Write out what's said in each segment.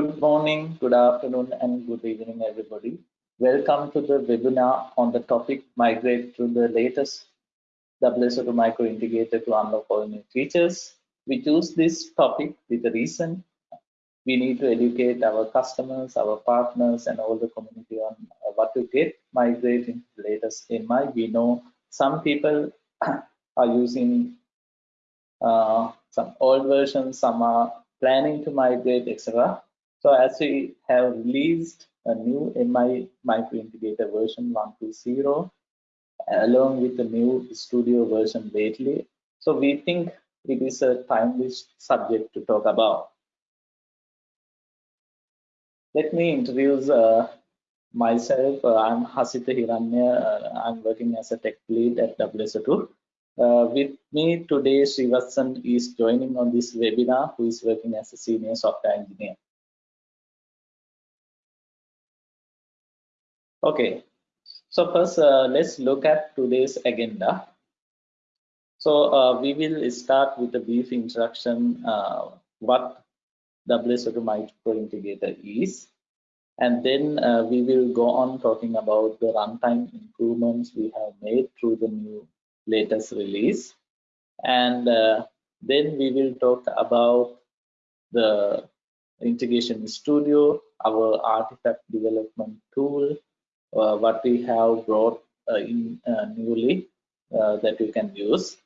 Good morning, good afternoon, and good evening, everybody. Welcome to the webinar on the topic migrate to the latest WSO2 micro integrator to unlock all new features. We choose this topic with a reason. We need to educate our customers, our partners, and all the community on what to get migrating into the latest MI. We know some people are using uh, some old versions, some are planning to migrate, etc. So as we have released a new MI micro integrator version 1.0 along with the new studio version lately. So we think it is a timely subject to talk about. Let me introduce uh, myself. Uh, I'm Hasita Hiranya. Uh, I'm working as a tech lead at WSO2. Uh, with me today, Srivatsan is joining on this webinar, who is working as a senior software engineer. Okay, so first uh, let's look at today's agenda. So uh, we will start with a brief introduction uh, what WSO2 Micro Integrator is. And then uh, we will go on talking about the runtime improvements we have made through the new latest release. And uh, then we will talk about the integration studio, our artifact development tool, Uh, what we have brought uh, in uh, newly uh, that you can use.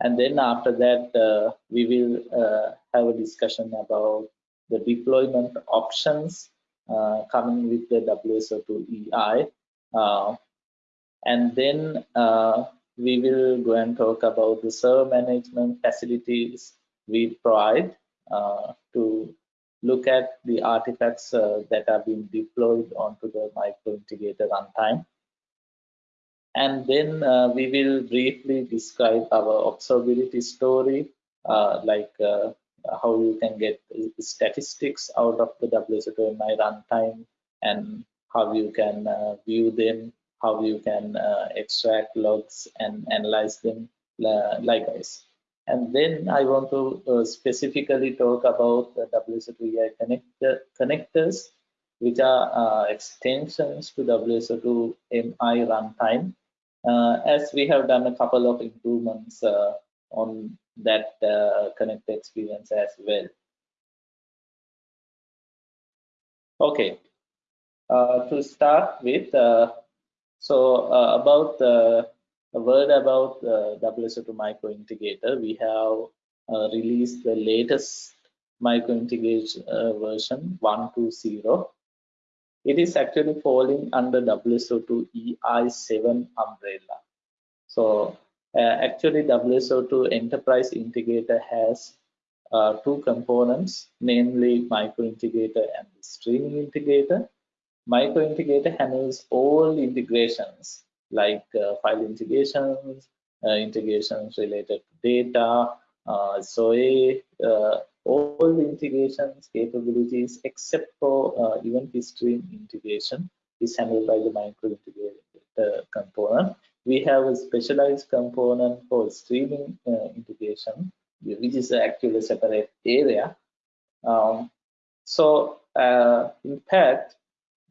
And then after that, uh, we will have a discussion about the deployment options coming with the WSO2 EI. and then we will go and talk about the server management facilities we provide uh, to look at the artifacts uh, that are being deployed onto the micro integrator runtime. And then uh, we will briefly describe our observability story, uh, like uh, how you can get statistics out of the WSO2 runtime and how you can uh, view them how you can uh, extract logs and analyze them likewise. And then I want to uh, specifically talk about the WSO2 connector, connectors, which are uh, extensions to WSO2 MI runtime, uh, as we have done a couple of improvements uh, on that connector experience as well. Okay, to start with, so uh, about the a word about the WSO2 micro integrator, we have uh, released the latest micro integration uh, version 1.2.0. It is actually falling under WSO2 EI7 umbrella. So uh, actually WSO2 enterprise integrator has uh, two components, namely micro integrator and streaming integrator micro integrator handles all integrations like uh, file integrations, uh, integrations related to data, uh, uh, all the integrations capabilities except for uh, event stream integration is handled by the micro integrator component. We have a specialized component for streaming uh, integration, which is actually a separate area. Um, so in fact,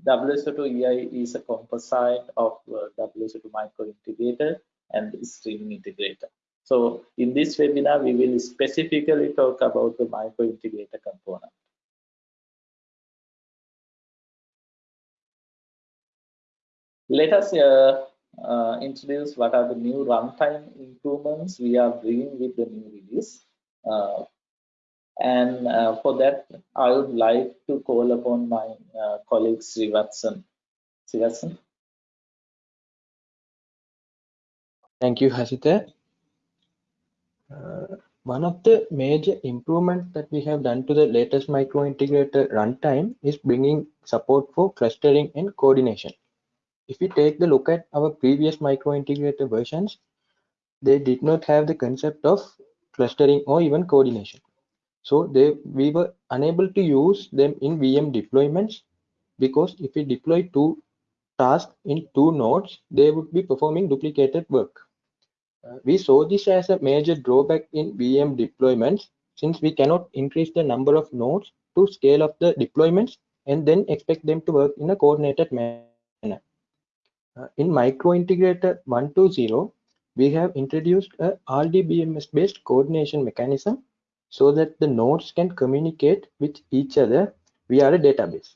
WSO2 EI is a composite of uh, WSO2 micro integrator and streaming integrator. So in this webinar, we will specifically talk about the micro integrator component. Let us uh, uh, introduce what are the new runtime improvements we are bringing with the new release. Uh, and uh, for that, I would like to call upon my uh, colleague Srivatsan. Srivatsan. Thank you, Hasita. Uh, one of the major improvements that we have done to the latest micro integrator runtime is bringing support for clustering and coordination. If we take the look at our previous micro integrator versions, they did not have the concept of clustering or even coordination. So they we were unable to use them in VM deployments because if we deploy two tasks in two nodes, they would be performing duplicated work. Uh, we saw this as a major drawback in VM deployments since we cannot increase the number of nodes to scale up the deployments and then expect them to work in a coordinated manner. Uh, in microintegrator 120, we have introduced a RDBMS based coordination mechanism so that the nodes can communicate with each other via a database.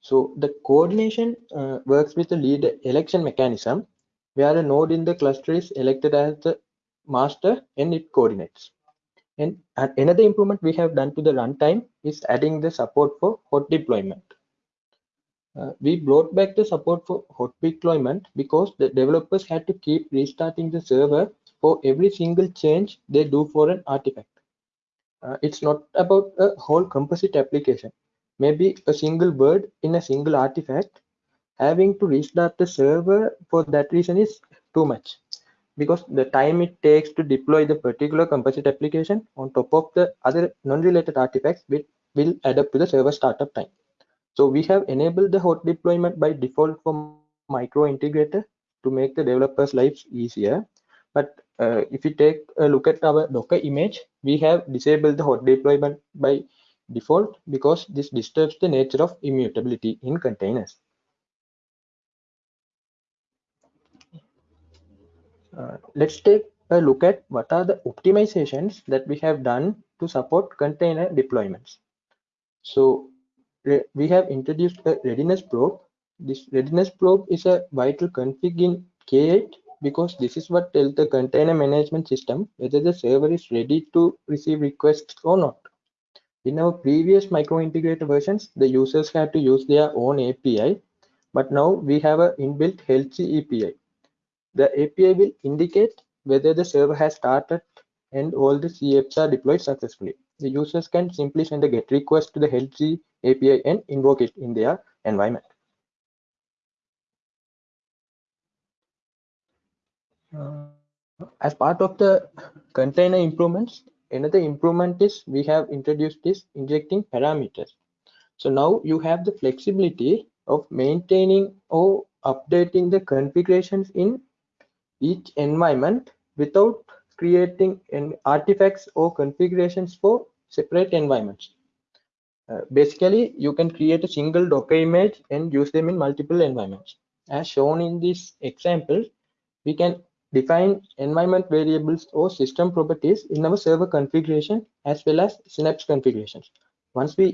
So the coordination uh, works with the lead election mechanism where a node in the cluster is elected as the master and it coordinates. And another improvement we have done to the runtime is adding the support for hot deployment. Uh, we brought back the support for hot deployment because the developers had to keep restarting the server for every single change they do for an artifact. Uh, it's not about a whole composite application. Maybe a single word in a single artifact. Having to restart the server for that reason is too much because the time it takes to deploy the particular composite application on top of the other non-related artifacts will, will add up to the server startup time. So we have enabled the hot deployment by default for micro integrator to make the developers' lives easier. But uh, if you take a look at our Docker image, we have disabled the hot deployment by default because this disturbs the nature of immutability in containers. Uh, let's take a look at what are the optimizations that we have done to support container deployments. So we have introduced a readiness probe. This readiness probe is a vital config in K8 because this is what tells the container management system whether the server is ready to receive requests or not. In our previous micro-integrator versions, the users had to use their own API, but now we have an inbuilt healthy API. The API will indicate whether the server has started and all the CApps are deployed successfully. The users can simply send a GET request to the healthy API and invoke it in their environment. As part of the container improvements, another improvement is we have introduced this injecting parameters. So now you have the flexibility of maintaining or updating the configurations in each environment without creating artifacts or configurations for separate environments. Uh, basically, you can create a single Docker image and use them in multiple environments. As shown in this example, we can define environment variables or system properties in our server configuration as well as Synapse configurations. Once we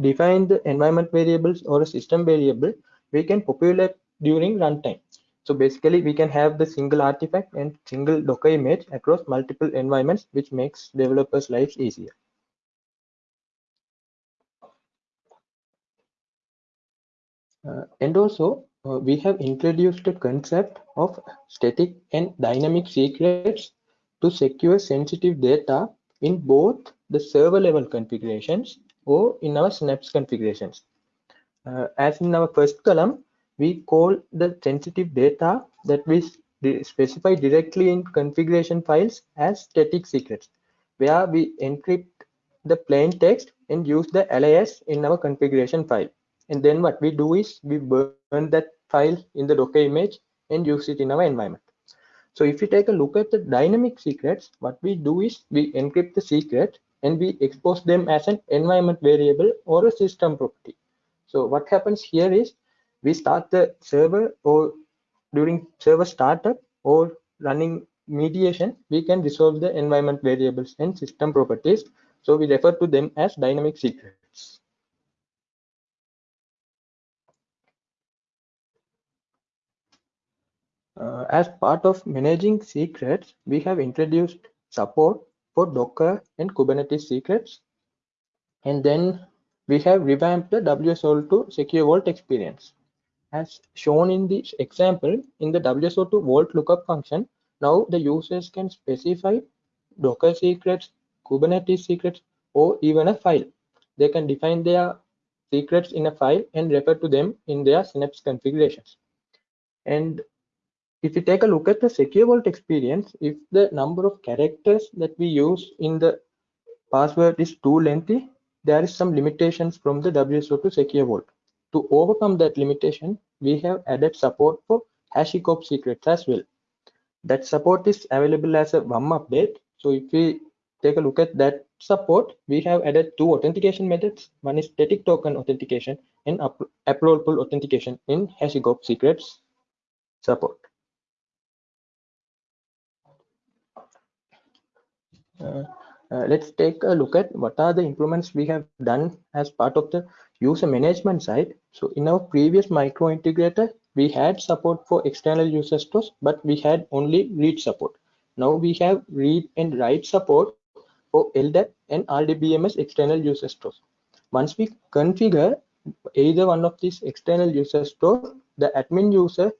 define the environment variables or a system variable, we can populate during runtime. So basically, we can have the single artifact and single Docker image across multiple environments, which makes developers' lives easier. Uh, and also, we have introduced the concept of static and dynamic secrets to secure sensitive data in both the server level configurations or in our Synapse configurations. Uh, as in our first column, we call the sensitive data that we specify directly in configuration files as static secrets, where we encrypt the plain text and use the alias in our configuration file and then what we do is we burn that file in the docker image and use it in our environment. So if you take a look at the dynamic secrets what we do is we encrypt the secret and we expose them as an environment variable or a system property. So what happens here is we start the server or during server startup or running mediation we can resolve the environment variables and system properties. So we refer to them as dynamic secrets Uh, as part of managing secrets, we have introduced support for Docker and Kubernetes secrets. And then we have revamped the WSO2 Secure Vault experience. As shown in this example, in the WSO2 Vault lookup function, now the users can specify Docker secrets, Kubernetes secrets, or even a file. They can define their secrets in a file and refer to them in their Synapse configurations. And if you take a look at the secure vault experience, if the number of characters that we use in the password is too lengthy, there is some limitations from the WSO2 secure vault. To overcome that limitation, we have added support for HashiCorp secrets as well. That support is available as a WUM update. So if we take a look at that support, we have added two authentication methods. One is static token authentication and up AppRole authentication in HashiCorp secrets support. Uh, uh, Uh, uh, let's take a look at what are the improvements we have done as part of the user management side. So in our previous micro integrator, we had support for external user stores, but we had only read support. Now we have read and write support for LDAP and RDBMS external user stores. Once we configure either one of these external user stores, the admin user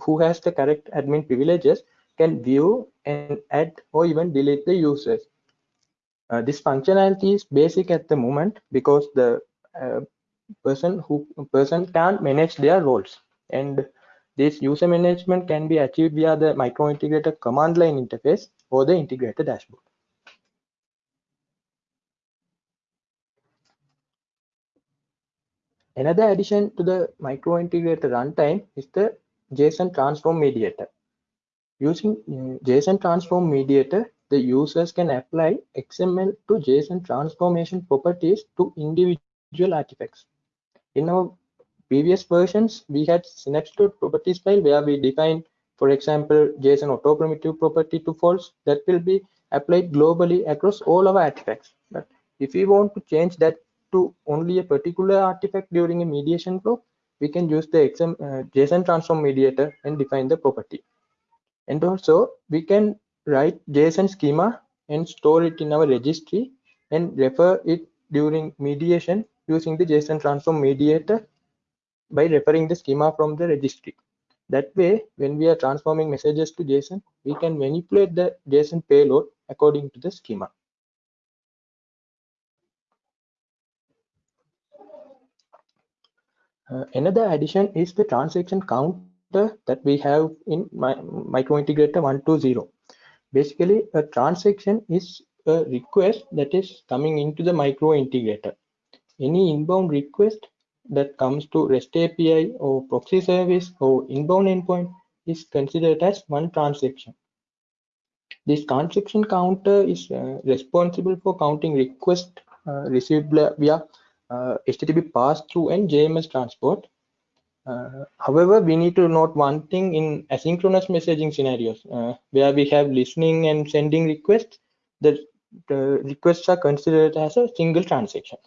who has the correct admin privileges can view and add or even delete the users. Uh, this functionality is basic at the moment because the uh, person who person can't manage their roles and this user management can be achieved via the micro integrator command line interface or the integrator dashboard. Another addition to the micro integrator runtime is the JSON transform mediator. Using uh, JSON transform mediator, the users can apply XML to JSON transformation properties to individual artifacts. In our previous versions, we had synapse.properties properties file where we define, for example, JSON auto primitive property to false that will be applied globally across all our artifacts. But if we want to change that to only a particular artifact during a mediation flow, we can use the XM, uh, JSON transform mediator and define the property. And also we can write JSON schema and store it in our registry and refer it during mediation using the JSON transform mediator by referring the schema from the registry. That way, when we are transforming messages to JSON, we can manipulate the JSON payload according to the schema. Uh, another addition is the transaction that we have in my micro integrator 120. Basically, a transaction is a request that is coming into the micro integrator. Any inbound request that comes to REST API or proxy service or inbound endpoint is considered as one transaction. This transaction counter is uh, responsible for counting requests uh, received via uh, HTTP pass-through and JMS transport. Uh, however, we need to note one thing in asynchronous messaging scenarios uh, where we have listening and sending requests, the, the requests are considered as a single transaction.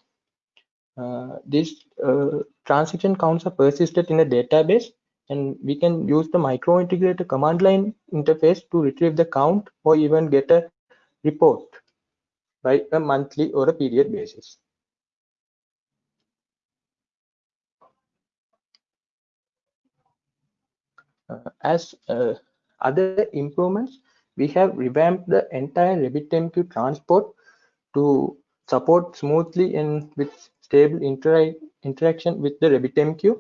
Uh, these uh, transaction counts are persisted in a database and we can use the micro integrator command line interface to retrieve the count or even get a report by a monthly or a period basis. As uh, other improvements, we have revamped the entire RabbitMQ transport to support smoothly and with stable intera interaction with the RabbitMQ.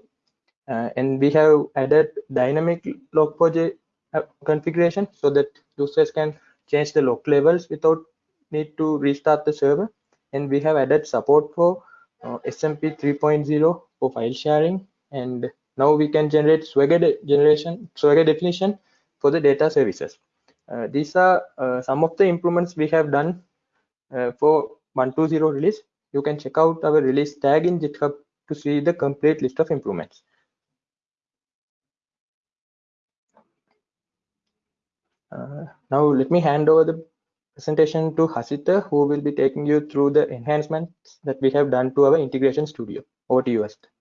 Uh, and we have added dynamic log4j uh, configuration so that users can change the log levels without need to restart the server. And we have added support for uh, SMB 3.0 for file sharing and now we can generate Swagger generation, Swagger definition for the data services. Uh, these are uh, some of the improvements we have done uh, for 120 release. You can check out our release tag in GitHub to see the complete list of improvements. Uh, now let me hand over the presentation to Hasita, who will be taking you through the enhancements that we have done to our integration studio. Over to you, Hasita.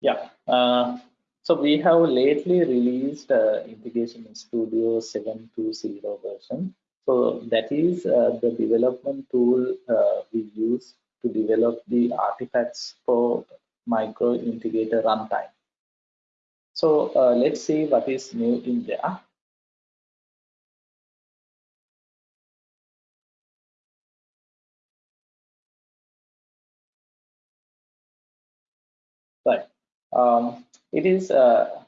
Yeah. Uh, so we have lately released uh, Integration Studio 7.2.0 version. So that is uh, the development tool uh, we use to develop the artifacts for micro integrator runtime. So uh, let's see what is new in there. Um, it is uh,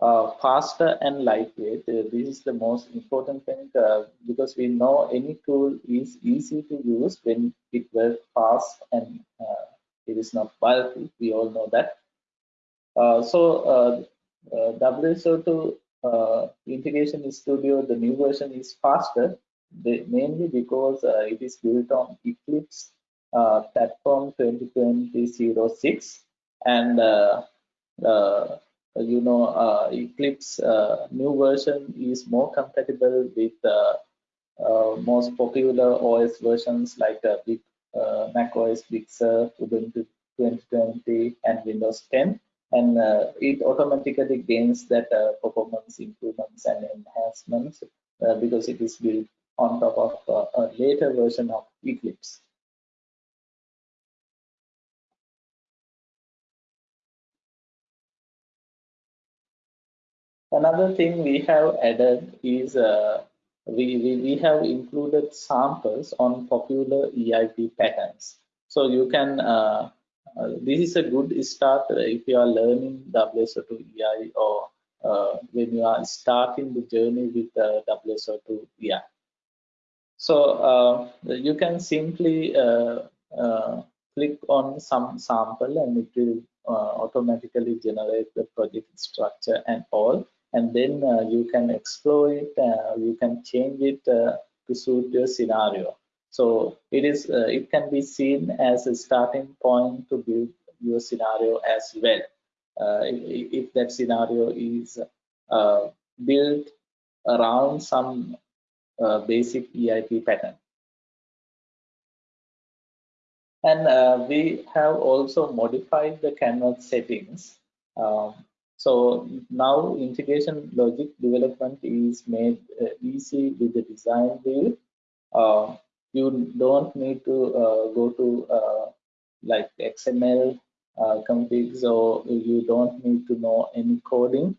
uh, faster and lightweight. Uh, this is the most important thing uh, because we know any tool is easy to use when it works fast and uh, it is not bulky. We all know that. Uh, so WSO2 uh, Integration Studio, the new version is faster, mainly because it is built on Eclipse platform 2020 and uh, uh, you know uh, Eclipse new version is more compatible with most popular OS versions like Big, Mac OS Big Sur, Ubuntu 2020 and Windows 10 and uh, it automatically gains that uh, performance improvements and enhancements uh, because it is built on top of a later version of Eclipse. Another thing we have added is uh, we, we, we have included samples on popular EIP patterns. So you can, uh, uh, this is a good start if you are learning WSO2 EI or uh, when you are starting the journey with uh, WSO2 EI. So uh, you can simply uh, click on some sample and it will automatically generate the project structure and all and then uh, you can explore it uh, you can change it uh, to suit your scenario so it is it can be seen as a starting point to build your scenario as well if, if, that scenario is built around some uh, basic EIP pattern. And uh, we have also modified the canvas settings um, so now integration logic development is made uh, easy with the design wheel. Uh, you don't need to uh, go to uh, like XML uh, configs or you don't need to know any coding.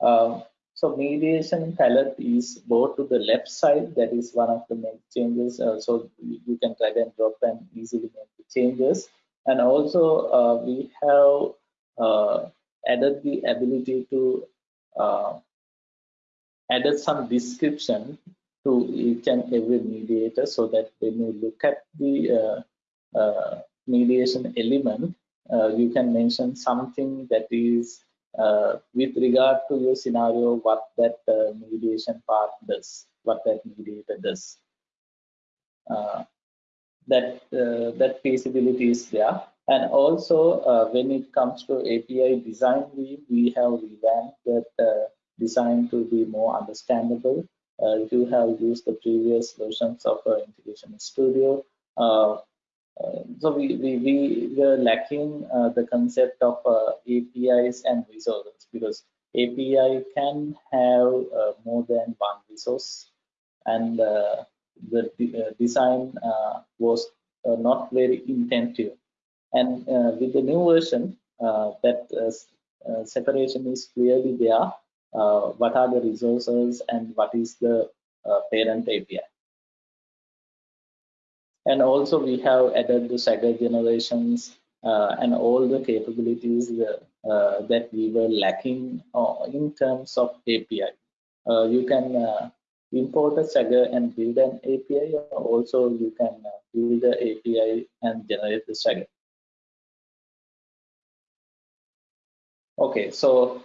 Uh, so mediation palette is both to the left side, that is one of the main changes. so you can drag and drop and easily make the changes. And also we have added the ability to uh, added some description to each and every mediator so that when you look at the uh, uh, mediation element, uh, you can mention something that is uh, with regard to your scenario, what that uh, mediation part does, what that mediator does. that that feasibility is there and also, uh, when it comes to API design, we, we have revamped that uh, design to be more understandable. Uh, if you have used the previous versions of uh, Integration Studio, uh, uh, so we, we, we were lacking the concept of APIs and resources because API can have more than one resource and the design was not very intensive and uh, with the new version, uh, that uh, separation is clearly there. what are the resources and what is the parent API? And also we have added the Swagger generations uh, and all the capabilities uh, that we were lacking uh, in terms of API. you can import a Swagger and build an API, or also you can build the API and generate the Swagger. Okay, so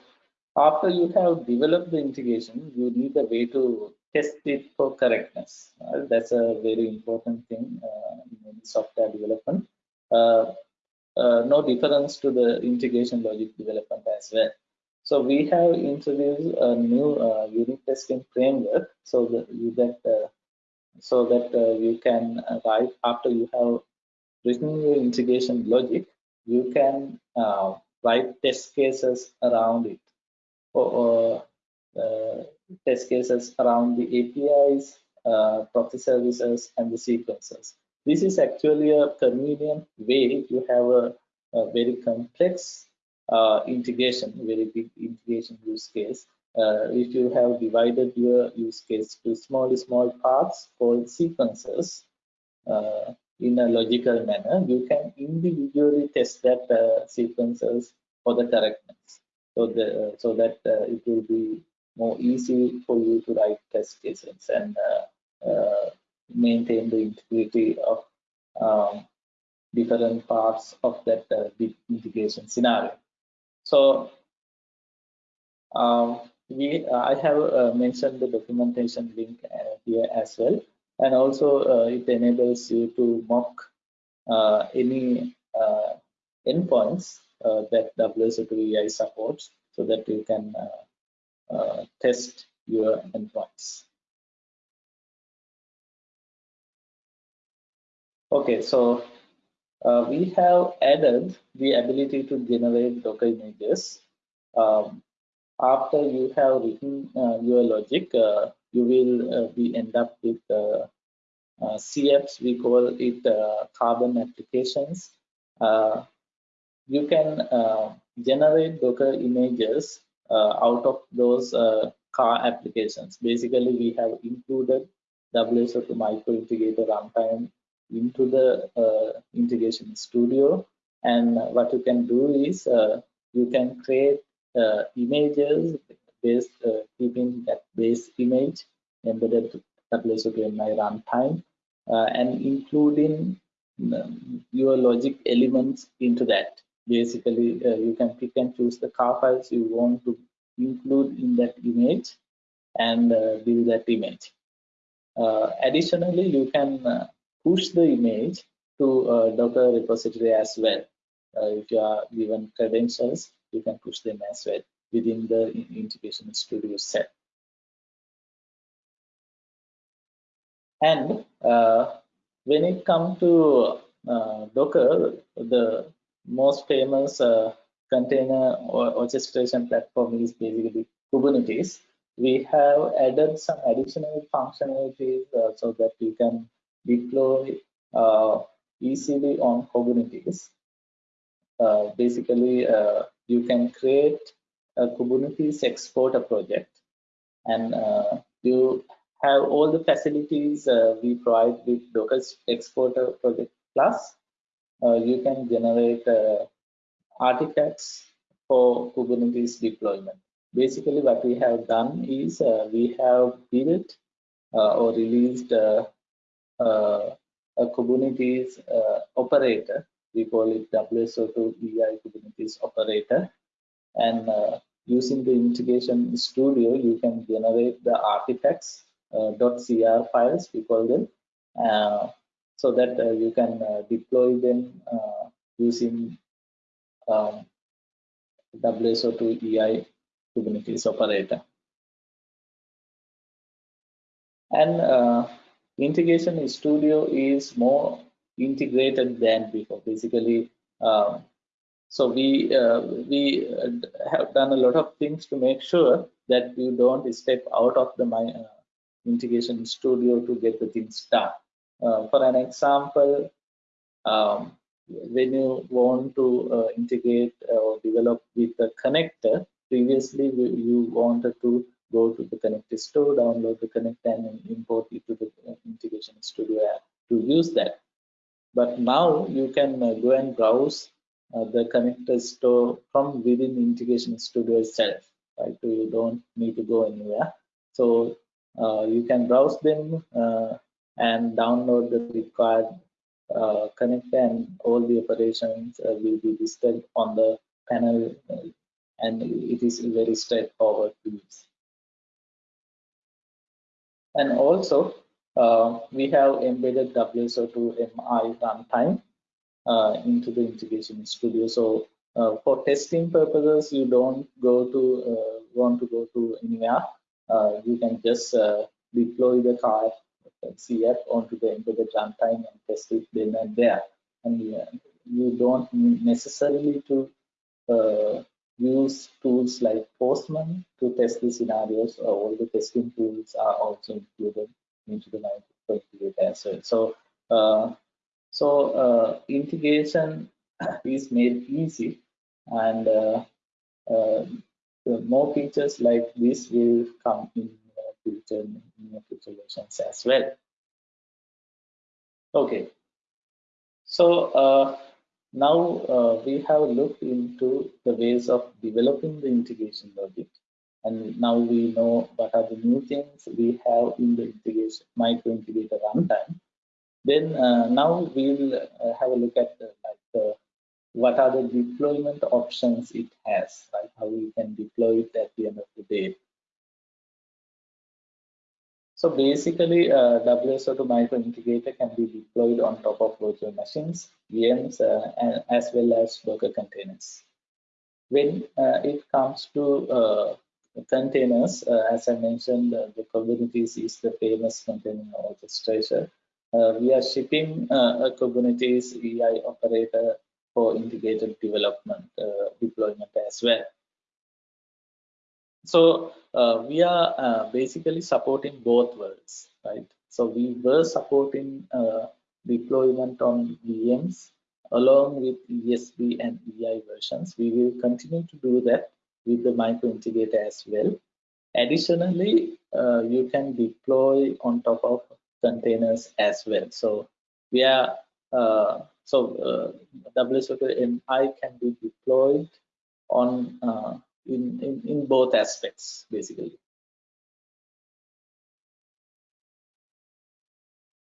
after you have developed the integration, you need a way to test it for correctness. Uh, that's a very important thing uh, in software development. Uh, uh, no difference to the integration logic development as well. So we have introduced a new uh, unit testing framework so that you that uh, so that you can write after you have written your integration logic, you can write test cases around it or, uh, test cases around the APIs, uh, proxy services, and the sequences. This is actually a convenient way if you have a, a very complex uh, integration, very big integration use case. Uh, if you have divided your use case to small, small parts called sequences, uh, in a logical manner, you can individually test that uh, sequences for the correctness. So, the, uh, so that uh, it will be more easy for you to write test cases and uh, uh, maintain the integrity of um, different parts of that big integration scenario. So um, we I have uh, mentioned the documentation link uh, here as well, and also uh, it enables you to mock uh, any uh, endpoints that WSO2 EI supports, so that you can test your endpoints. Okay, so uh, we have added the ability to generate Docker images. Um, after you have written uh, your logic, uh, you will uh, be end up with uh, uh, CApps, we call it carbon applications. you can generate Docker images out of those car applications. Basically, we have included WSO2 micro integrator runtime into the uh, integration studio and what you can do is uh, you can create uh, images based uh, keeping that base image embedded to WSO2 runtime uh, and including um, your logic elements into that. Basically uh, you can pick and choose the car files you want to include in that image and build that image. Additionally you can push the image to a Docker repository as well. Uh, if you are given credentials, you can push them as well within the integration studio set. And uh, when it comes to uh, Docker, the most famous uh, container or orchestration platform is basically Kubernetes. We have added some additional functionalities uh, so that you can deploy uh, easily on Kubernetes. Uh, basically, you can create Kubernetes exporter project and uh, you have all the facilities uh, we provide with Docker exporter project plus. Uh, you can generate artifacts for Kubernetes deployment. Basically, what we have done is we have built or released a Kubernetes uh, operator. We call it WSO2 EI Kubernetes operator. And uh, using the integration studio, you can generate the artifacts .cr files, we call them, so that you can deploy them using um, WSO2 EI Kubernetes operator. And uh, integration studio is more integrated than before basically um, so we uh, we uh, have done a lot of things to make sure that you don't step out of the my uh, integration studio to get the things done uh, for an example um, when you want to integrate or develop with a connector previously you wanted to go to the connector store, download the connector and import it to the integration studio app to use that. But now you can go and browse the connectors store from within integration studio itself, right? So you don't need to go anywhere. So uh, you can browse them uh, and download the required uh, connector and all the operations will be displayed on the panel and it is very straightforward to use. And also, uh, we have embedded WSO2 MI runtime uh, into the integration studio. So uh, for testing purposes, you don't go to uh, want to go to anywhere. Uh, you can just uh, deploy the car CF onto the embedded runtime and test it then and there. And you don't necessarily to use tools like Postman to test the scenarios. Uh, all the testing tools are also included into the Microconfigurator as well. So, uh, so uh, integration is made easy, and uh, uh, more features like this will come in future in future versions as well. Okay, so uh, now uh, we have looked into the ways of developing the integration logic and now we know what are the new things we have in the integration micro integrator runtime. Then uh, now we'll uh, have a look at like what are the deployment options it has, right? How we can deploy it at the end of the day. So basically, uh, WSO2 micro integrator can be deployed on top of virtual machines, VMs, uh, and, as well as Docker containers. When uh, it comes to uh, containers, uh, as I mentioned, uh, the Kubernetes is the famous container orchestrator. We are shipping a Kubernetes EI operator for integrated development deployment as well. So uh, we are uh, basically supporting both worlds, right? So we were supporting uh, deployment on VMs along with ESB and EI versions. We will continue to do that with the micro integrator as well. Additionally, uh, you can deploy on top of containers as well. So we are uh, so uh, WSO2 MI can be deployed on uh, in, in, in both aspects, basically.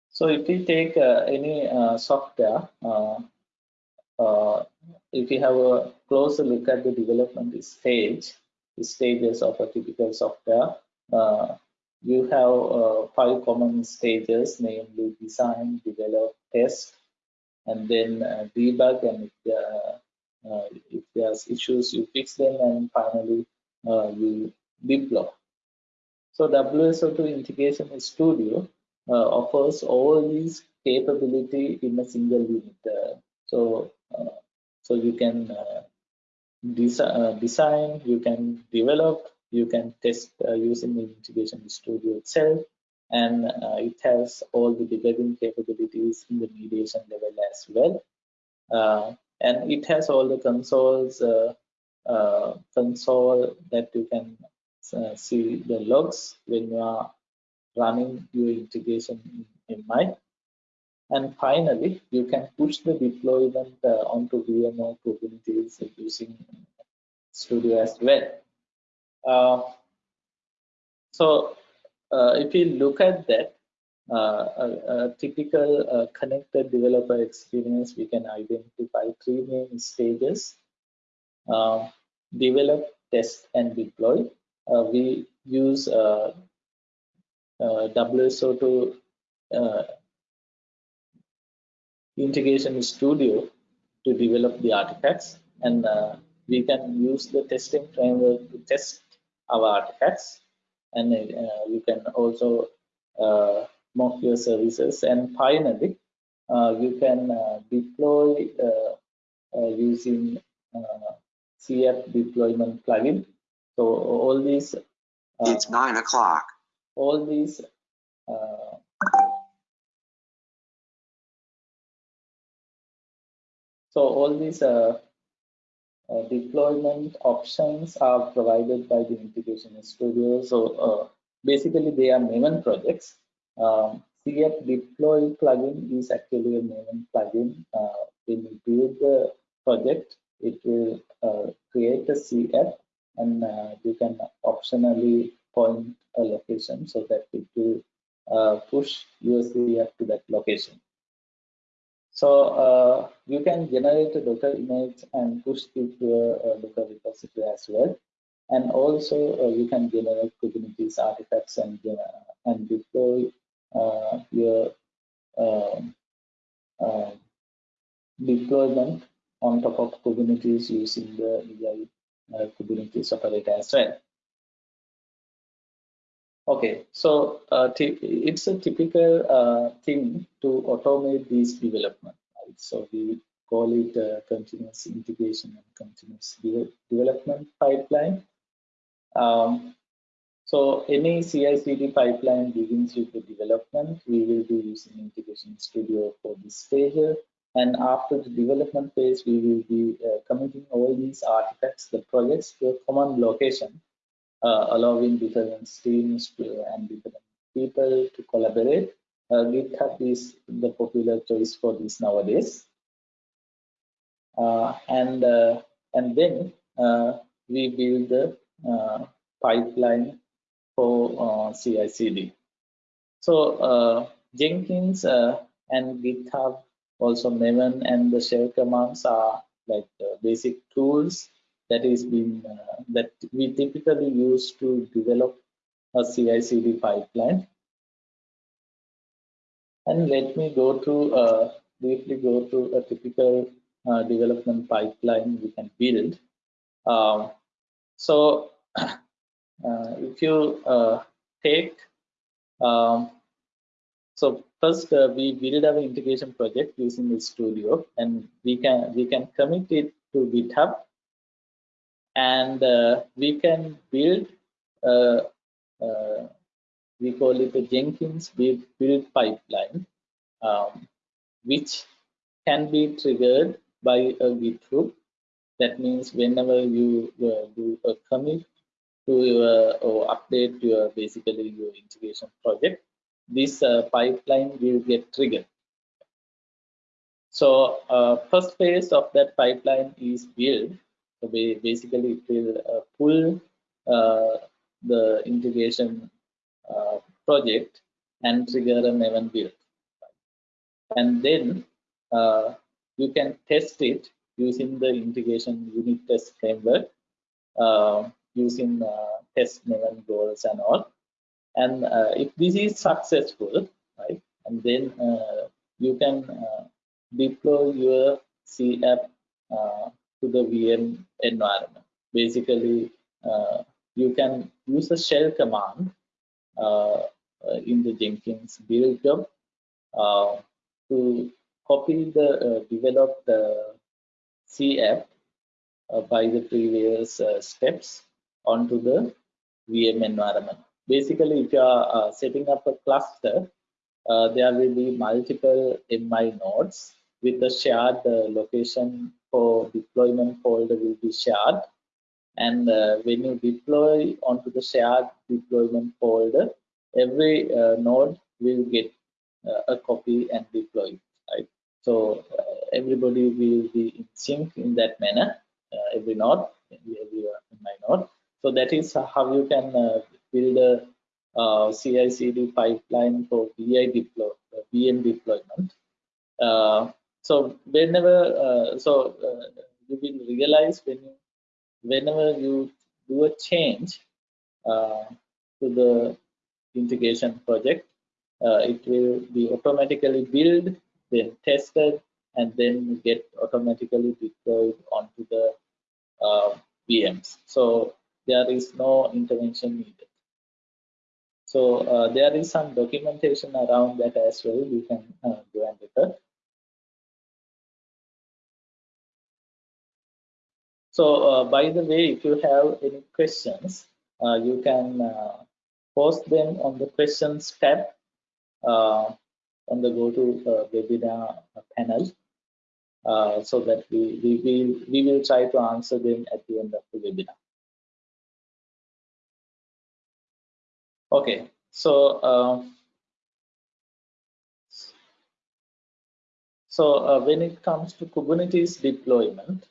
So if we take uh, any uh, software, uh, uh if you have a closer look at the development stage, the stages of a typical software, uh, you have uh, five common stages, namely design, develop, test, and then debug, and uh, if there's issues, you fix them, and finally uh, you deploy. So WSO2 Integration Studio uh, offers all these capability in a single unit. so so you can desi design, you can develop, you can test uh, using the integration studio itself and uh, it has all the debugging capabilities in the mediation level as well uh, and it has all the consoles console that you can see the logs when you are running your integration in, mind. And finally, you can push the deployment uh, onto VMware Kubernetes using Studio as well. Uh, so uh, if you look at that, uh, a, a, typical uh, connected developer experience, we can identify three main stages. Uh, develop, test, and deploy. we use WSO2 integration studio to develop the artifacts and uh, we can use the testing framework to test our artifacts and uh, you can also uh, mock your services and finally uh, you can uh, deploy uh, using CF deployment plugin. So all these it's nine o'clock. All these so all these uh, deployment options are provided by the integration studio so uh, basically they are Maven projects um, CF deploy plugin is actually a Maven plugin. Uh, when you build the project, it will uh, create a CF and you can optionally point a location so that it will push your CF to that location. So uh, you can generate a Docker image and push it to a, Docker repository as well. And also uh, you can generate Kubernetes artifacts and, and deploy uh, your um, um, deployment on top of Kubernetes using the EI uh, Kubernetes operator as well. Okay, so uh, it's a typical uh, thing to automate these development. Right? So we call it uh, continuous integration and continuous de development pipeline. Um, so any CI/CD pipeline begins with the development. We will be using Integration Studio for this stage. And after the development phase, we will be uh, committing all these artifacts, the projects to a common location, uh, allowing different teams and different people to collaborate. Uh, GitHub is the popular choice for this nowadays. Uh, and uh, and then uh, we build the pipeline for uh, CI/CD. So uh, Jenkins uh, and GitHub, also Maven and the shell commands are like basic tools that is been that we typically use to develop a CI/CD pipeline. And let me go to uh, briefly go through a typical uh, development pipeline we can build. Um, so uh, if you uh, take, um, so first uh, we build our integration project using the studio and we can we can commit it to GitHub and uh, we can build uh, uh, we call it a Jenkins build, pipeline um, which can be triggered by a Git hook that means whenever you uh, do a commit to your or update your basically your integration project this uh, pipeline will get triggered. So uh, first phase of that pipeline is build so basically, it will uh, pull uh, the integration uh, project and trigger a Maven build. And then you can test it using the integration unit test framework using test event goals and all. And if this is successful, right, and then you can deploy your CApp uh, to the VM environment. Basically, uh, you can use a shell command uh, uh in the Jenkins build job uh, to copy the uh, developed CApp by the previous steps onto the VM environment. Basically, if you are setting up a cluster, there will be multiple MI nodes with a shared location for deployment folder will be shared. And uh, when you deploy onto the shared deployment folder every uh, node will get uh, a copy and deploy right? So uh, everybody will be in sync in that manner uh, every node every my node. So that is how you can uh, build a CI/CD pipeline for VI deploy VM deployment so whenever uh, so uh, you will realize when you, whenever you do a change uh, to the integration project uh, it will be automatically built then tested and then get automatically deployed onto the uh, VMs so there is no intervention needed. So uh, there is some documentation around that as well. You can go and refer So uh, by the way, if you have any questions, uh, you can uh, post them on the questions tab uh, on the go to uh, webinar panel uh, so that we, we, will, we will try to answer them at the end of the webinar. Okay, so so when it comes to Kubernetes deployment,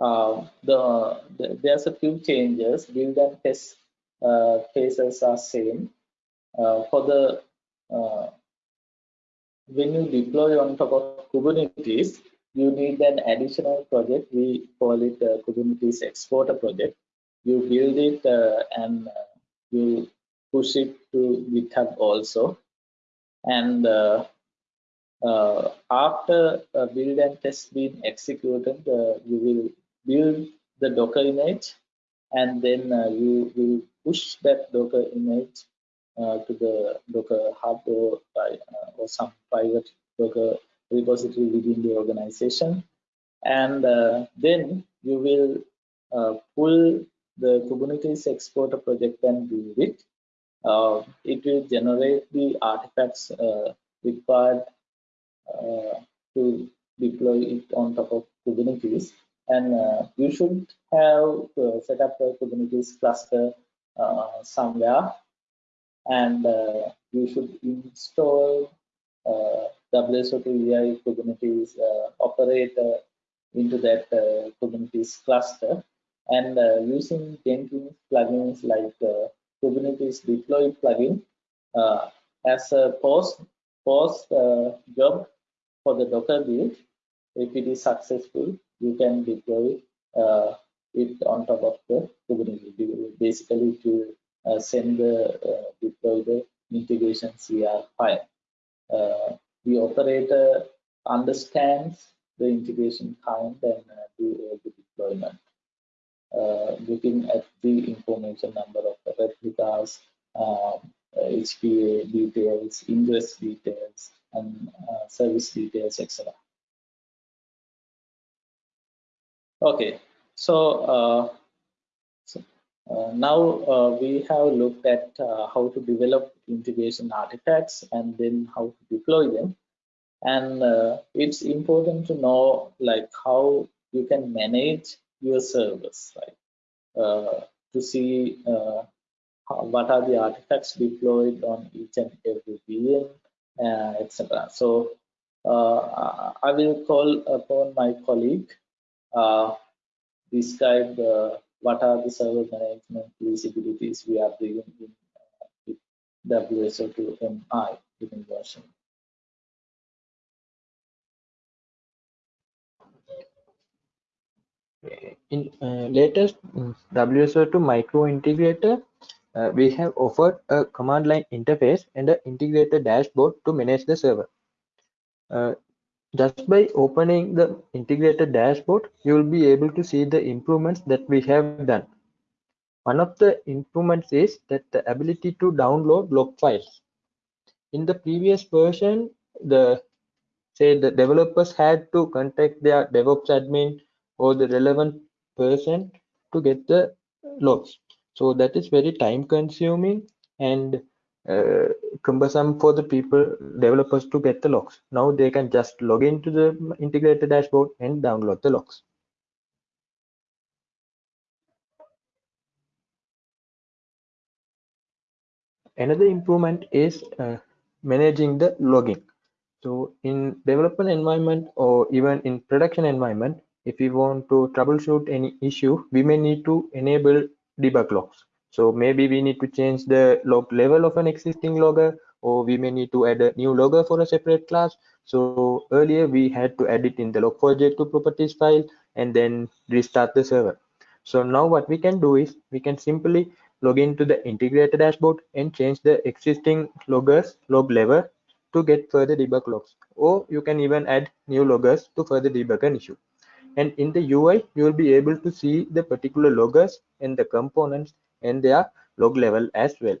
uh, the, the, there's a few changes. Build and test uh, phases are same. Uh, for the uh, when you deploy on top of Kubernetes, you need an additional project. We call it a Kubernetes exporter project. You build it uh, and uh, you push it to GitHub also. And after build and test being executed, you will build the Docker image and then uh, you will push that Docker image uh, to the Docker hub or, uh, or some private Docker repository within the organization. And uh, then you will uh, pull the Kubernetes exporter project and build it. Uh, it will generate the artifacts required to deploy it on top of Kubernetes and uh, you should have uh, set up a Kubernetes cluster uh, somewhere. And uh, you should install uh, WSO2 Kubernetes uh, operator into that Kubernetes cluster. And using Jenkins plugins like Kubernetes deploy plugin as a post post job for the Docker build if it is successful you can deploy uh, it on top of the Kubernetes. Basically, to uh, send the uh, deploy the integration CR file. uh, the operator understands the integration kind and uh, do the deployment. Looking at the information number of the replicas, um, HPA details, ingress details, and service details, etc. Okay, so, uh, so uh, now uh, we have looked at uh, how to develop integration artifacts and then how to deploy them. And uh, it's important to know like how you can manage your servers, right? Uh, to see what are the artifacts deployed on each and every VM, etc. So I will call upon my colleague uh, describe uh, what are the server management visibilities we are doing in uh, WSO2 MI version. In uh, latest mm, WSO2 micro integrator, uh, we have offered a command line interface and an integrated dashboard to manage the server. Uh, just by opening the integrated dashboard, you will be able to see the improvements that we have done. One of the improvements is that the ability to download log files. In the previous version, the say the developers had to contact their DevOps admin or the relevant person to get the logs. So that is very time consuming and uh, cumbersome for the people developers to get the logs now they can just log into the integrated dashboard and download the logs another improvement is uh, managing the logging. So in development environment or even in production environment if we want to troubleshoot any issue we may need to enable debug logs so maybe we need to change the log level of an existing logger or we may need to add a new logger for a separate class. So earlier we had to add it in the log4j2 properties file and then restart the server. So now what we can do is we can simply log into the integrated dashboard and change the existing loggers log level to get further debug logs. Or you can even add new loggers to further debug an issue. And in the UI, you will be able to see the particular loggers and the components and their log level as well.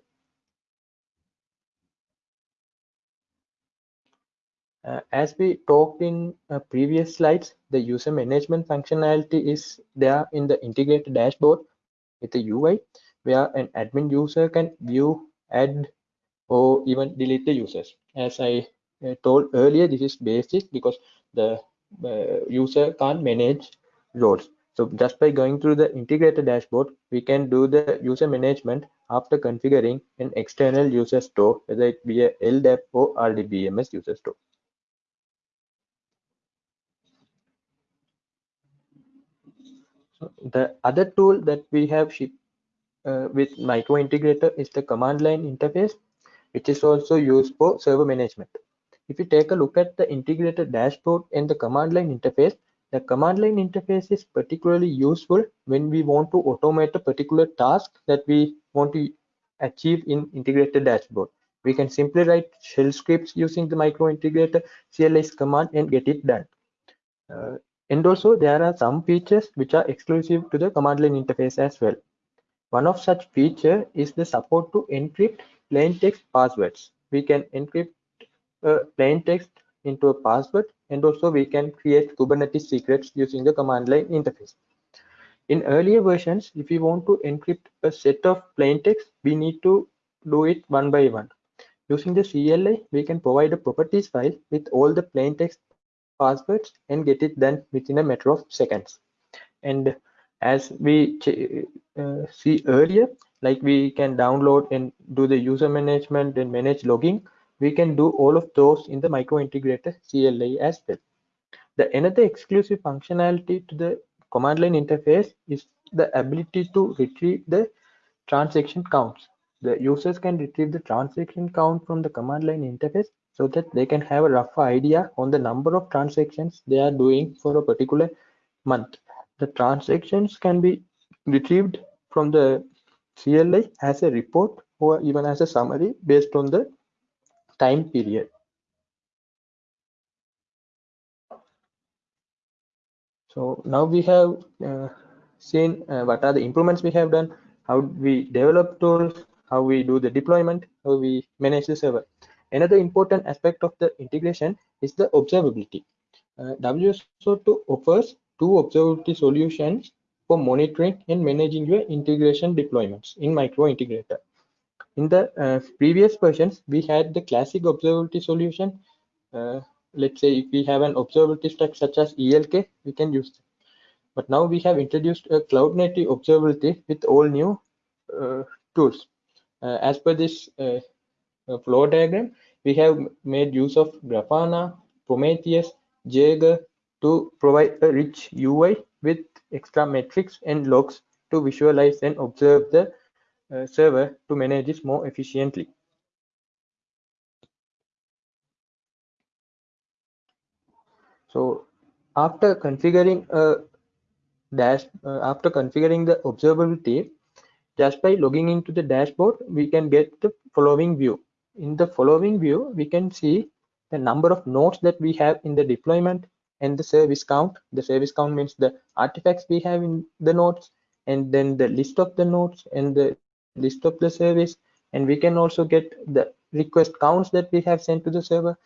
Uh, as we talked in uh, previous slides, the user management functionality is there in the integrated dashboard with the UI, where an admin user can view, add, or even delete the users. As I uh, told earlier, this is basic because the uh, user can't manage roles. So just by going through the integrated dashboard, we can do the user management after configuring an external user store, whether it be a LDAP or RDBMS user store. So the other tool that we have shipped uh, with micro integrator is the command line interface, which is also used for server management. If you take a look at the integrated dashboard and the command line interface, the command line interface is particularly useful when we want to automate a particular task that we want to achieve in integrated dashboard. We can simply write shell scripts using the micro integrator CLS command and get it done. Uh, and also there are some features which are exclusive to the command line interface as well. One of such feature is the support to encrypt plain text passwords. We can encrypt uh, plain text into a password and also we can create Kubernetes secrets using the command line interface. In earlier versions, if we want to encrypt a set of plain text, we need to do it one by one. Using the CLI, we can provide a properties file with all the plain text passwords and get it done within a matter of seconds. And as we uh, see earlier, like we can download and do the user management and manage logging we can do all of those in the micro integrator CLI as well. The another exclusive functionality to the command line interface is the ability to retrieve the transaction counts. The users can retrieve the transaction count from the command line interface so that they can have a rough idea on the number of transactions they are doing for a particular month. The transactions can be retrieved from the CLI as a report or even as a summary based on the time period. So now we have uh, seen uh, what are the improvements we have done, how we develop tools, how we do the deployment, how we manage the server. Another important aspect of the integration is the observability. Uh, WSO2 offers two observability solutions for monitoring and managing your integration deployments in micro integrator. In the uh, previous versions, we had the classic observability solution. Uh, let's say if we have an observability stack such as ELK, we can use them. But now we have introduced a cloud native observability with all new uh, tools. Uh, as per this uh, uh, flow diagram, we have made use of Grafana, Prometheus, Jaeger to provide a rich UI with extra metrics and logs to visualize and observe the server to manage this more efficiently. So after configuring a dash, uh, after configuring the observability, just by logging into the dashboard, we can get the following view. In the following view, we can see the number of nodes that we have in the deployment and the service count. The service count means the artifacts we have in the nodes and then the list of the nodes and the list of the service and we can also get the request counts that we have sent to the server.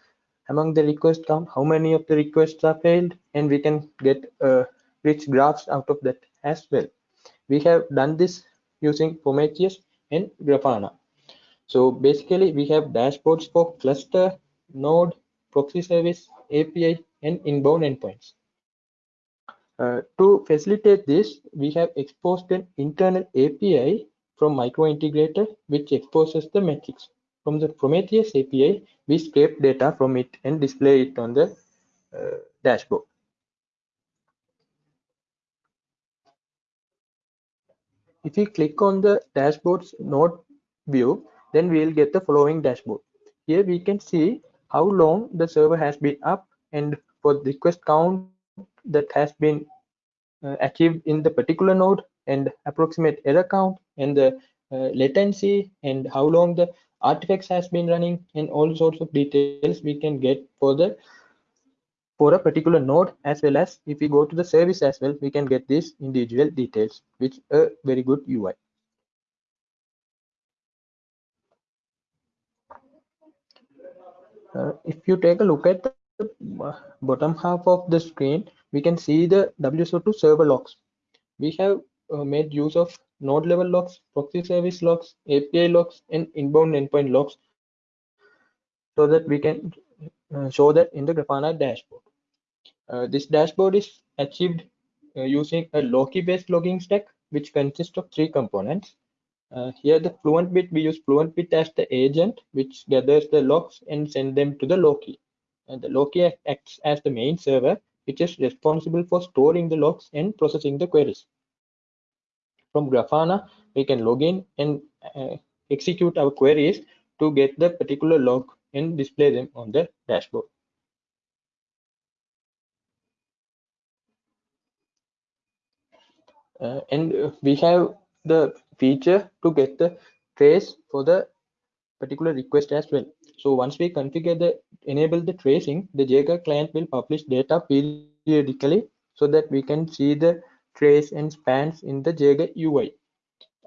Among the request count how many of the requests are failed and we can get uh, rich graphs out of that as well. We have done this using prometheus and grafana. So basically we have dashboards for cluster node proxy service api and inbound endpoints. Uh, to facilitate this, we have exposed an internal API from Micro-Integrator, which exposes the metrics. From the Prometheus API, we scrape data from it and display it on the uh, dashboard. If we click on the dashboard's node view, then we'll get the following dashboard. Here we can see how long the server has been up and for the request count that has been uh, achieved in the particular node and approximate error count and the uh, latency and how long the artifacts has been running and all sorts of details we can get for the for a particular node as well as if we go to the service as well we can get these individual details which a very good UI uh, if you take a look at the bottom half of the screen we can see the WSO2 server logs. We have uh, made use of node level logs, proxy service logs, API logs, and inbound endpoint logs so that we can uh, show that in the Grafana dashboard. Uh, this dashboard is achieved uh, using a Loki based logging stack which consists of three components. Uh, here the fluent bit, we use fluent bit as the agent which gathers the logs and send them to the Loki. And the Loki acts as the main server which is responsible for storing the logs and processing the queries. From Grafana, we can log in and uh, execute our queries to get the particular log and display them on the dashboard. Uh, and uh, we have the feature to get the trace for the particular request as well. So once we configure the enable the tracing, the Jaeger client will publish data periodically so that we can see the trace and spans in the Jaeger UI.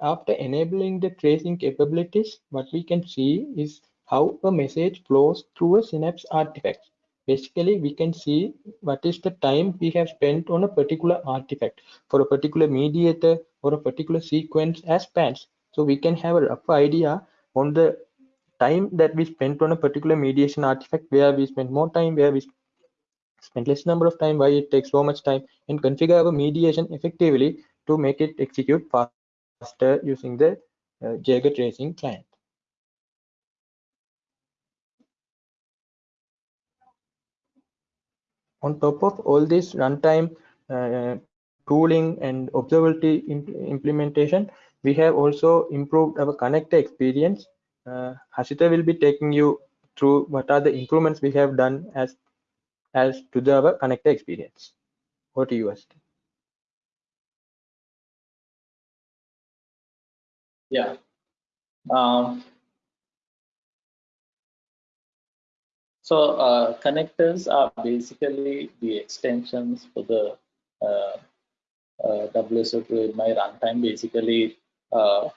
After enabling the tracing capabilities, what we can see is how a message flows through a Synapse artifact. Basically, we can see what is the time we have spent on a particular artifact for a particular mediator or a particular sequence as spans. So we can have a rough idea on the time that we spent on a particular mediation artifact, where we spent more time, where we spend less number of time, why it takes so much time, and configure our mediation effectively to make it execute faster using the uh, tracing client. On top of all this runtime uh, tooling and observability imp implementation, we have also improved our connector experience. Uh, Hasita will be taking you through what are the improvements we have done as as to the our connector experience. What to you, Hasita? Yeah. Um, so uh, connectors are basically the extensions for the uh, uh, WSO2MI runtime. Basically, uh,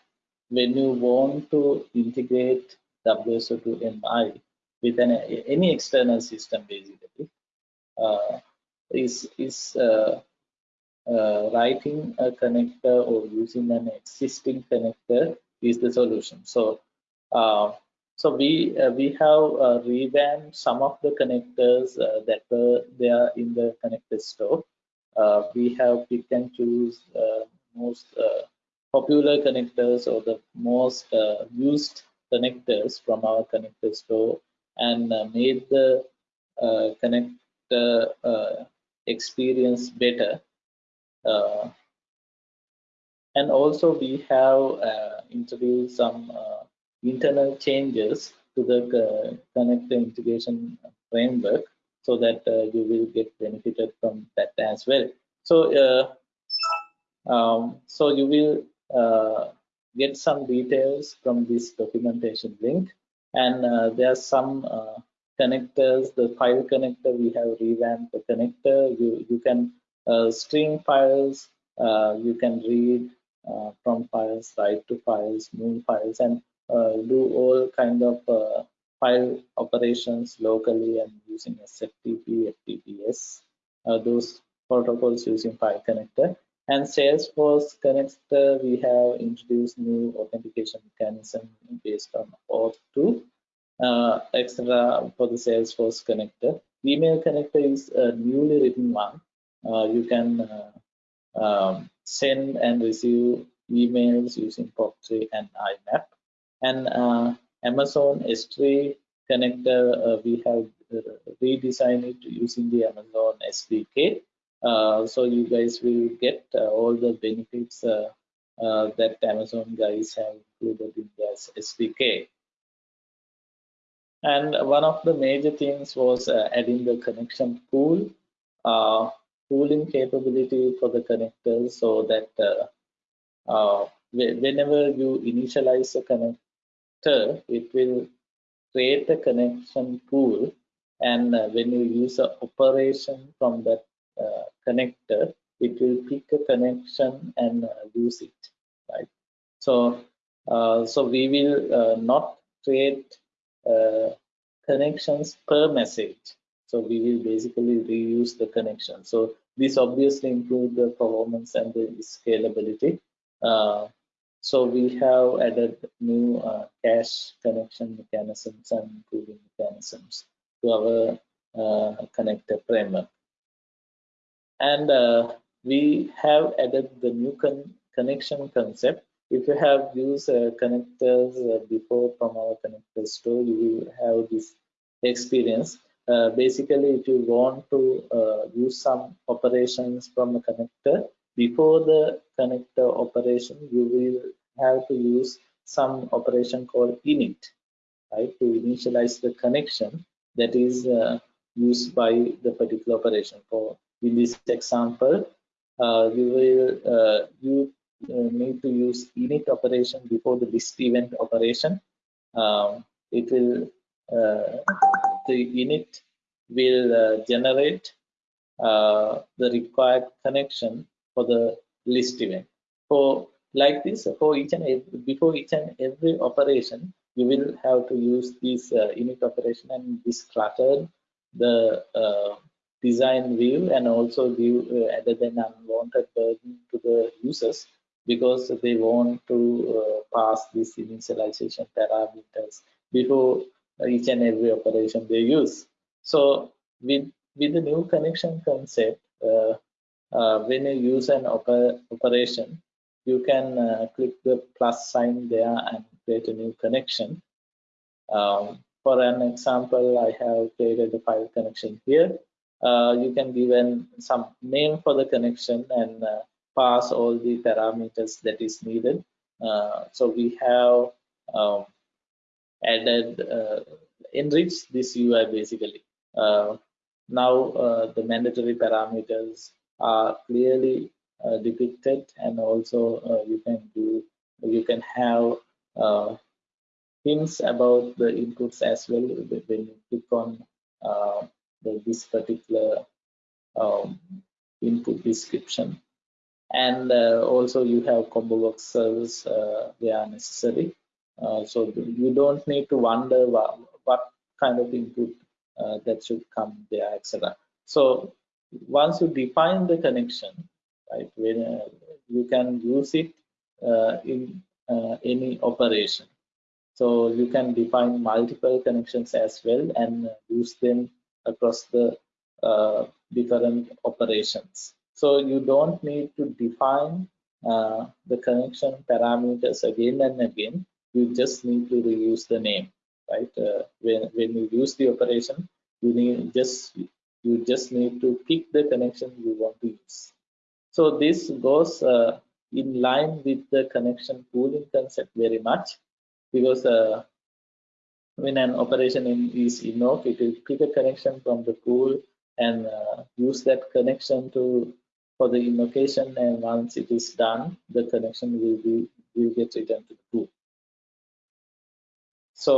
when you want to integrate WSO2MI with an, any external system, basically, is is uh, uh, writing a connector or using an existing connector is the solution. So, uh, so we uh, we have uh, revamped some of the connectors uh, that were there in the connector store. We have pick and choose most popular connectors or the most used connectors from our connector store and made the connector experience better uh, and also we have uh, introduced some uh, internal changes to the connector integration framework so that you will get benefited from that as well. So, um, so you will get some details from this documentation link and uh, there are some uh, connectors the file connector we have revamped the connector you you can uh, string files uh, you can read uh, from files write to files move files and do all kind of file operations locally and using SFTP, FTPS, uh, those protocols using file connector. And Salesforce connector, we have introduced new authentication mechanism based on OAuth2, uh, etc. for the Salesforce connector. Email connector is a newly written one uh, you can uh, um, send and receive emails using POP3 and IMAP. And uh, Amazon S3 connector, we have redesigned it using the Amazon SDK. Uh, so you guys will get uh, all the benefits uh, that Amazon guys have included in their SDK. And one of the major things was adding the connection pool pooling capability for the connectors so that uh, uh, whenever you initialize a connector, it will create a connection pool and uh, when you use an operation from that uh, connector, it will pick a connection and uh, use it, right? So, uh, so we will not create connections per message. So we will basically reuse the connection. So this obviously improves the performance and the scalability. Uh, so we have added new uh, cache connection mechanisms and pooling mechanisms to our uh, connector framework. And uh, we have added the new con connection concept. If you have used uh, connectors uh, before from our connector store, you will have this experience. Uh, basically if you want to uh, use some operations from a connector before the connector operation you will have to use some operation called init right to initialize the connection that is uh, used by the particular operation. For in this example uh, you will you need to use init operation before the list event operation um, it will the init will uh, generate uh, the required connection for the list event. For like this, for each and every, before each and every operation, you will have to use this uh, init operation and this clutter the uh, design view and also give uh, added an unwanted burden to the users because they want to uh, pass this initialization parameters before each and every operation they use. So with with the new connection concept, uh, uh, when you use an oper operation, you can uh, click the plus sign there and create a new connection. Um, for an example, I have created a file connection here. Uh, you can give an, some name for the connection and uh, pass all the parameters that is needed. Uh, so we have um, added enriched this UI basically. Uh, now uh, the mandatory parameters are clearly uh, depicted and also you can do you can have hints about the inputs as well when you click on the, this particular um, input description and uh, also you have combo box servers uh, where necessary. Uh, so you don't need to wonder what, what kind of input uh, that should come there etc so once you define the connection right when uh, you can use it uh, in any operation. So you can define multiple connections as well and use them across the different operations so you don't need to define uh, the connection parameters again and again. You just need to reuse the name, right? Uh, when when you use the operation, you need just you just need to pick the connection you want to use. So this goes uh, in line with the connection pooling concept very much because uh, when an operation in, is invoked, it will pick a connection from the pool and uh, use that connection to for the invocation and once it is done the connection will be will get returned to the pool. So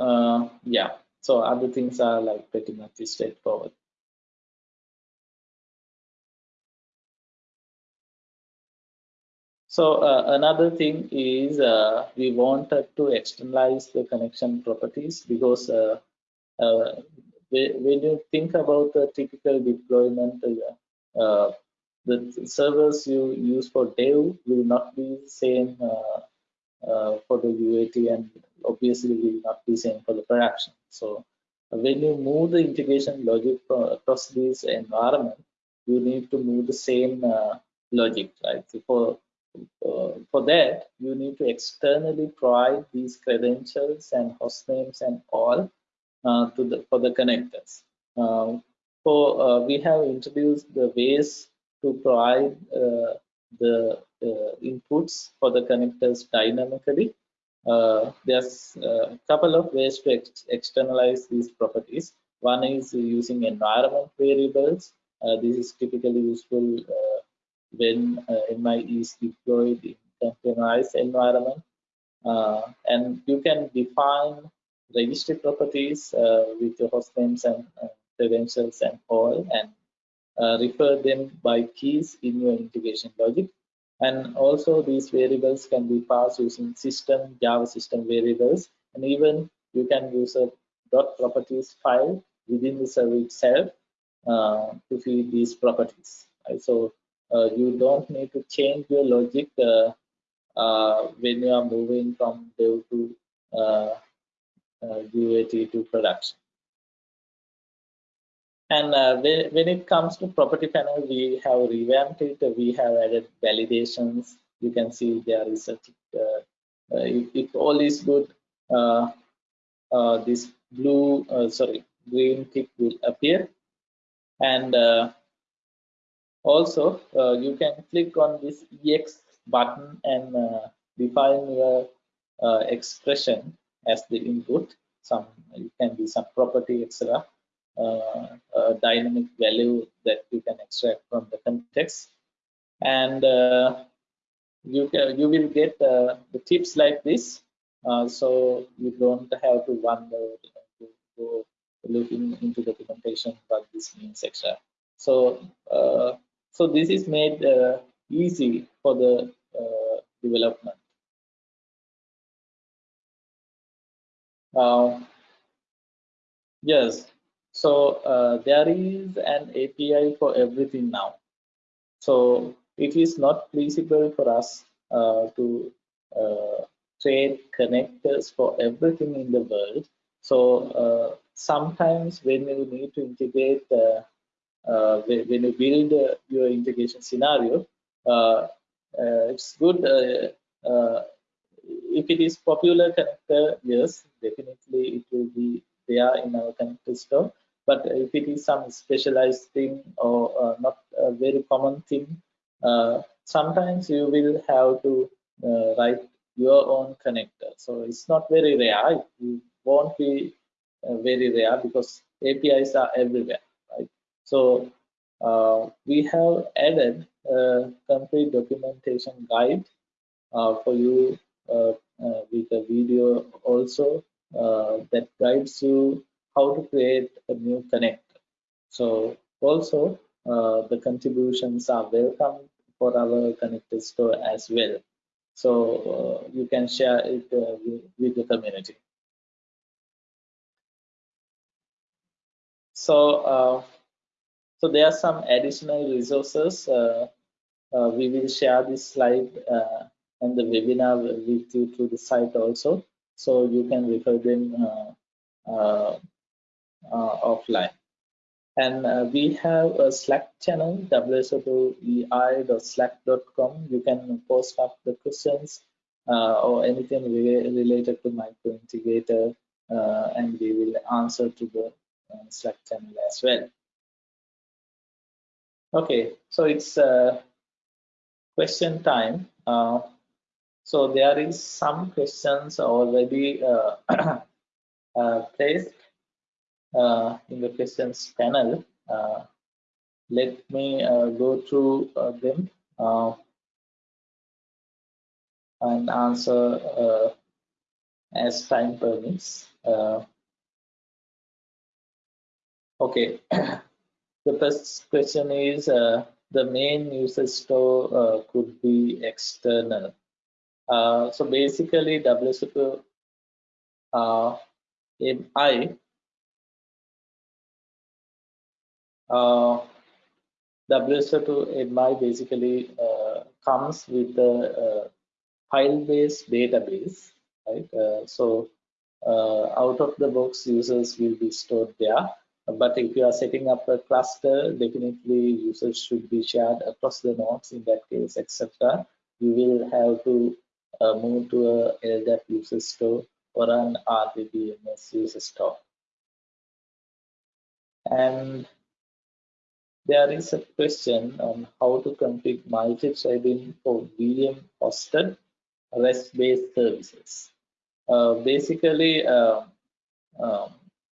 uh, yeah. So other things are like pretty much straightforward. So uh, another thing is uh, we wanted to externalize the connection properties because uh, uh, when you think about the typical deployment uh, the servers you use for dev will not be same uh, uh, for the UAT and obviously will not be same for the production. So when you move the integration logic across this environment, you need to move the same uh, logic, right? For uh, for that, you need to externally provide these credentials and host names and all uh, to the for the connectors. Uh, so we have introduced the ways to provide uh, the uh, inputs for the connectors dynamically. Uh, there's a couple of ways to ex externalize these properties. One is using environment variables. this is typically useful when MI is deployed in containerized environment. Uh, and you can define registry properties uh, with your host names and uh, credentials and all and uh, refer them by keys in your integration logic. And also these variables can be passed using system, Java system variables, and even you can use a dot properties file within the server itself uh, to feed these properties. Right? So uh, you don't need to change your logic uh, uh when you are moving from dev to UAT to production. And uh, when, it comes to property panel, we have revamped it. We have added validations. You can see there is a uh, uh, if, if, all is good, uh, uh, this blue, uh, sorry, green tick will appear. And also, you can click on this EX button and define your expression as the input. Some it can be some property, etc dynamic value that you can extract from the context. And uh, you can you will get uh, the tips like this. So you don't have to wonder to go looking into the documentation what this means etc so so this is made easy for the development. Uh, yes so uh, there is an API for everything now. So it is not feasible for us uh, to uh, trade connectors for everything in the world. So uh, sometimes when you need to integrate, uh, uh, when you build your integration scenario, it's good if it is popular connector, yes, definitely it will be there in our connector store but if it is some specialized thing or uh, not a very common thing uh, sometimes you will have to uh, write your own connector. So it's not very rare. It won't be uh, very rare because apis are everywhere right? So uh, we have added a complete documentation guide uh, for you with a video also that guides you how to create a new connector. So also uh, the contributions are welcome for our connector store as well. So uh, you can share it uh, with, with, the community. So, uh, so there are some additional resources. Uh, uh, we will share this slide and the webinar with you through the site also. So you can refer them offline. And uh, we have a Slack channel, wso2ei.slack.com. You can post up the questions uh, or anything re related to microintegrator, uh, and we will answer to the uh, Slack channel as well. Okay, so it's uh, question time. Uh, so there is some questions already placed uh, in the questions panel. Uh, let me uh, go through them and answer as time permits. okay, the first question is uh, the main user store uh, could be external. Uh, so basically, WSO2 MI uh, WSO2 basically uh, comes with a, a file-based database, right? Uh, so uh, out of the box users will be stored there. But if you are setting up a cluster, definitely users should be shared across the nodes in that case, etc. You will have to uh, move to a LDAP user store or an RDBMS user store. And there is a question on how to configure multi-threading for VM hosted REST-based services. Uh, basically, uh,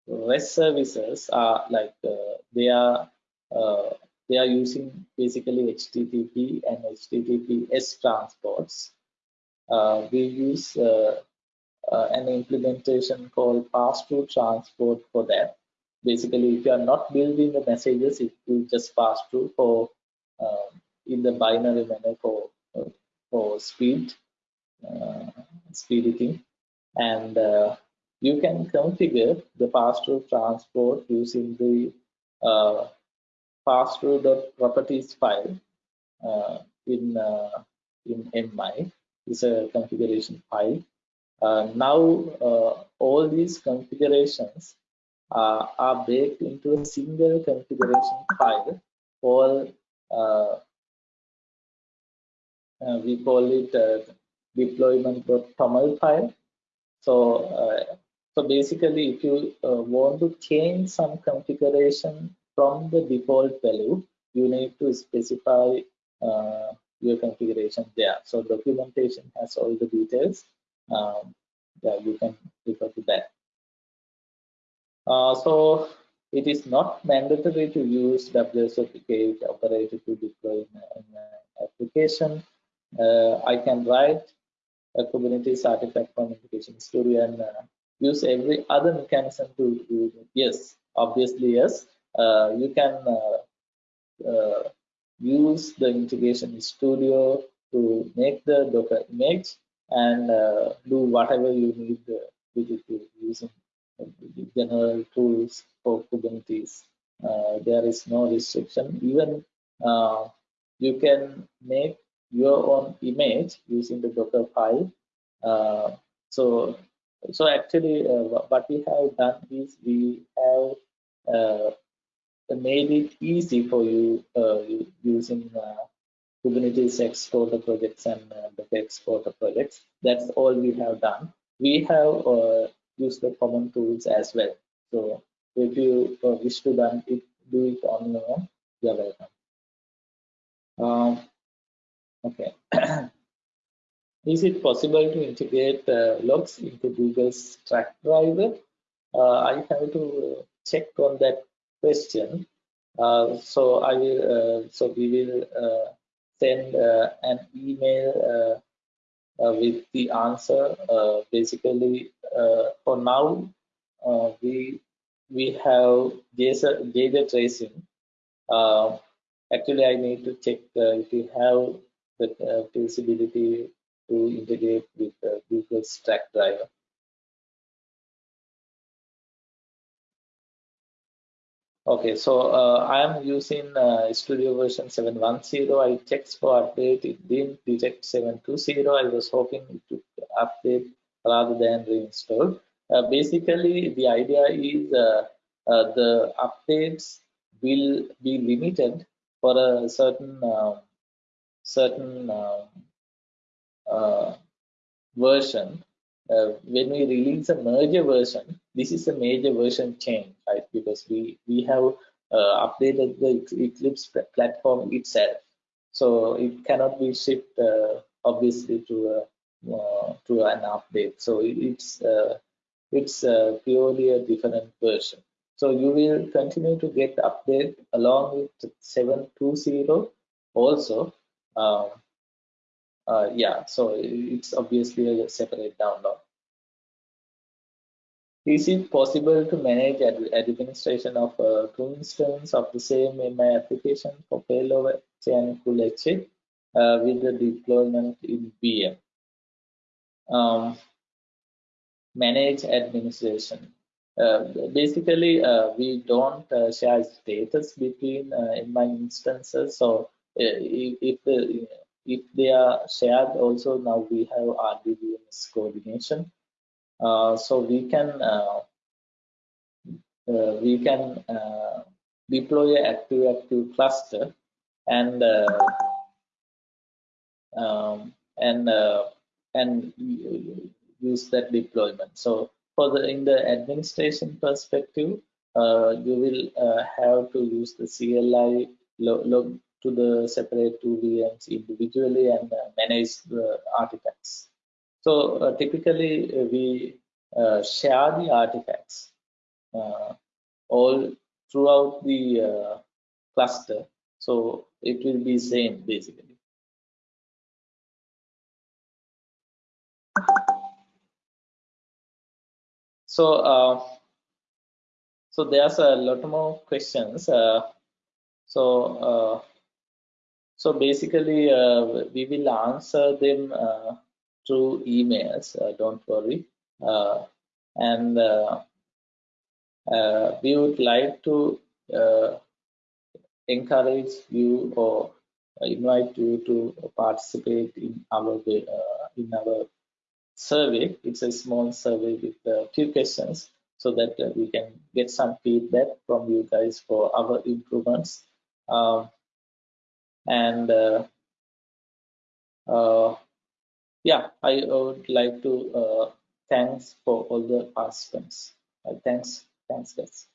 REST services are like uh, they are uh, they are using basically HTTP and HTTPS transports. Uh, we use uh, an implementation called pass-through transport for that basically if you are not building the messages it will just pass through for um, in the binary manner for uh, for speed uh, speed editing and uh, you can configure the pass-through transport using the uh, pass-through.properties file uh, in uh, in MI. It's a configuration file. Uh, now all these configurations uh, are baked into a single configuration file called uh, uh, we call it uh, deployment.toml file. So, uh, so basically, if you uh, want to change some configuration from the default value, you need to specify your configuration there. So documentation has all the details. Um, yeah, you can refer to that. Uh, so it is not mandatory to use WSO2 operator to deploy an application. Uh, I can write a Kubernetes artifact from application studio and uh, use every other mechanism to do it. Yes, obviously, yes. Uh, you can uh, uh, use the integration studio to make the Docker image and do whatever you need with it using general tools for Kubernetes. Uh, there is no restriction. Even uh, you can make your own image using the Docker file. Uh, so, so actually, uh, what we have done is we have uh, made it easy for you uh, using Kubernetes exporter projects and Docker exporter projects. That's all we have done. We have use the common tools as well. So if you uh, wish to done it, do it on your own, you're welcome. Um, okay. Is it possible to integrate uh, logs into Google's Stackdriver? Uh, I have to check on that question. Uh, so I will. Uh, so we will uh, send an email with the answer. Uh, basically, uh, for now, we we have JSON, JSON tracing actually I need to check uh, if you have the uh, feasibility to integrate with uh, Google's track driver. Okay, so uh, I am using uh, Studio version 710. I checked for update. It didn't detect 720. I was hoping it would update rather than reinstall. Uh, basically, the idea is uh, uh, the updates will be limited for a certain um, certain um, uh, version uh, when we release a merger version, this is a major version change, right? Because we we have uh, updated the Eclipse platform itself, so it cannot be shipped uh, obviously to a uh, to an update. So it's uh, it's uh, purely a different version. So you will continue to get update along with 720 also. Um, uh, yeah, so it's obviously a separate download. Is it possible to manage ad administration of uh, two instances of the same MI application for failover full exit uh, with the deployment in VM? Um, manage administration. Uh, basically, uh, we don't uh, share status between uh, MI instances. So if, if the if they are shared also now we have RDBMS coordination. Uh, so we can uh, uh, we can uh, deploy a active active cluster and uh, um, and uh, and use that deployment. So for the in the administration perspective you will have to use the CLI log to the separate two VMs individually and uh, manage the artifacts. So uh, typically uh, we uh, share the artifacts uh, all throughout the uh, cluster. So it will be same basically. So so there's a lot more questions. so so basically, uh, we will answer them uh, through emails. Uh, don't worry. Uh, and uh, uh, we would like to encourage you or invite you to participate in our in our survey. It's a small survey with a few questions so that we can get some feedback from you guys for our improvements. Um, and uh, uh, yeah i would like to uh, thanks for all the participants. Thanks. Thanks guys